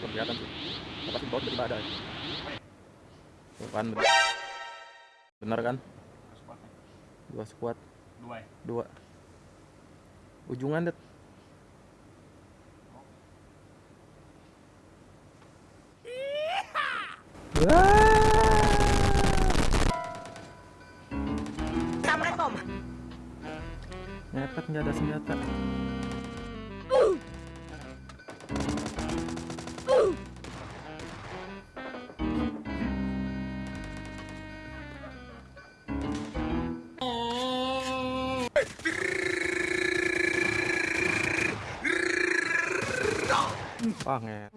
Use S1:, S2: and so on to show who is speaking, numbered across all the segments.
S1: Belum kelihatan sih. Pasti bawah tiba-tiba ada. Tuh kan bener. Bener kan? Dua squad,
S2: Dua ya?
S1: dua. Ujungan det.
S3: Assalamualaikum.
S1: Ngepet nggak ada senjata. Wah, nge.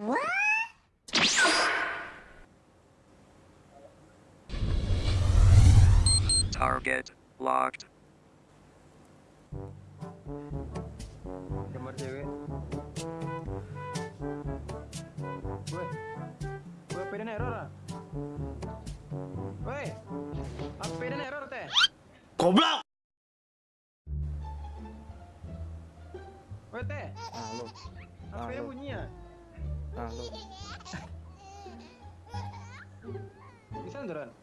S4: Target locked.
S5: Gambar cewek. Woi. Woi, HP dan error ah. Woi. HP dan error teh.
S6: Goblok!
S5: Woi teh.
S1: Ah, lo. Ah, lo.
S5: bunyi ya.
S1: Ah, lo.
S5: Bisa beneran?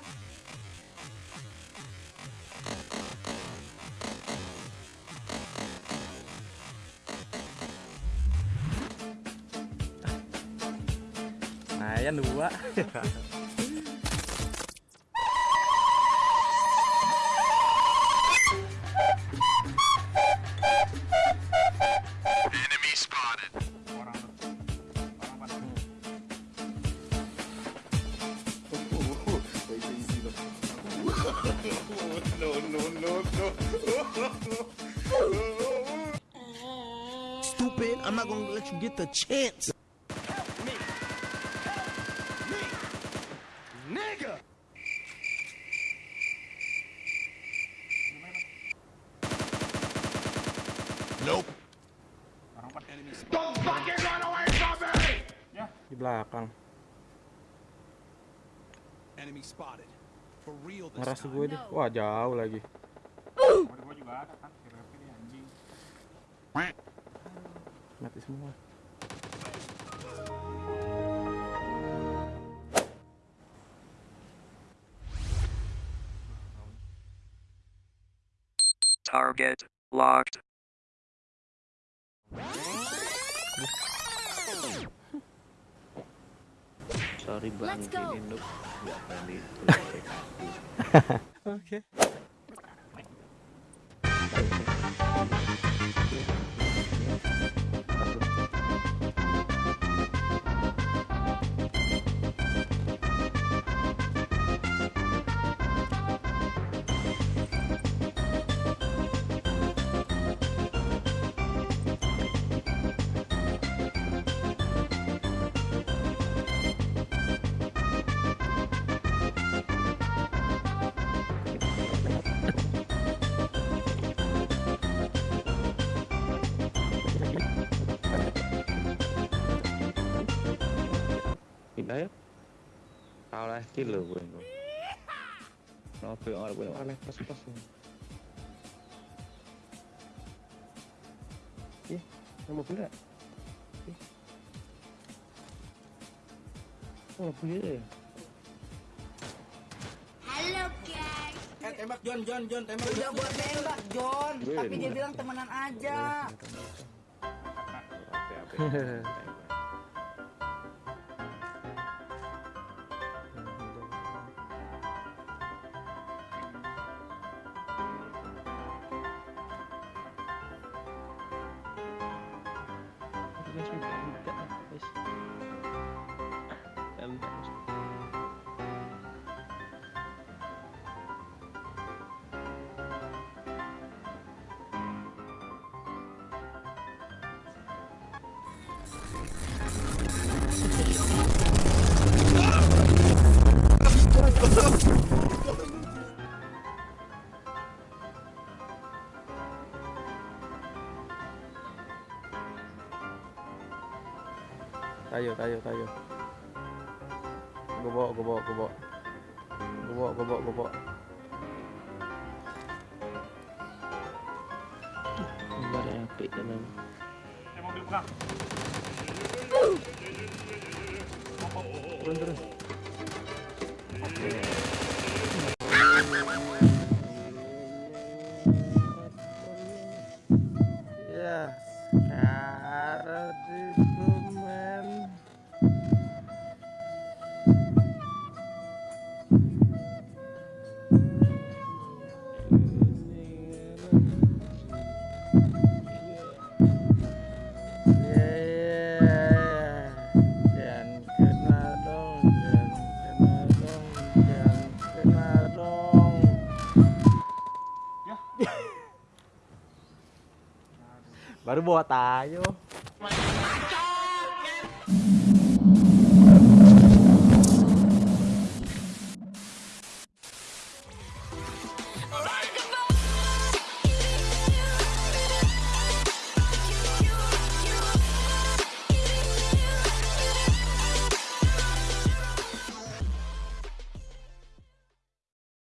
S1: ya dua.
S2: Orang tuh. Orang pas.
S6: Stupid, I'm not gonna let you get the chance.
S1: Belakang. Ngeras gue deh. Wah, jauh lagi. Mati semua.
S4: Target locked.
S7: Sorry bang, ini noob nggak berani
S1: Oke.
S7: Pindah ya. Kalah kilo gue. Nopo orang gue aneh pas pas. Ih, mobil enggak? Ih. Oh, mobil ya.
S3: Halo guys.
S6: tembak John, John, John, tembak.
S8: Udah
S6: John.
S8: buat nembak John,
S7: Gue
S8: tapi dia bilang temenan aja.
S7: Mas may pangit ka. Guys. Kami.
S1: Tayo, tayo, tayo. Gue bawa, gue bawa, gue bawa. Gue bawa, gue bawa, gue bawa.
S2: Eh mobil pegang.
S1: Turun, turun. Ya, cara itu Baru bawa tayo.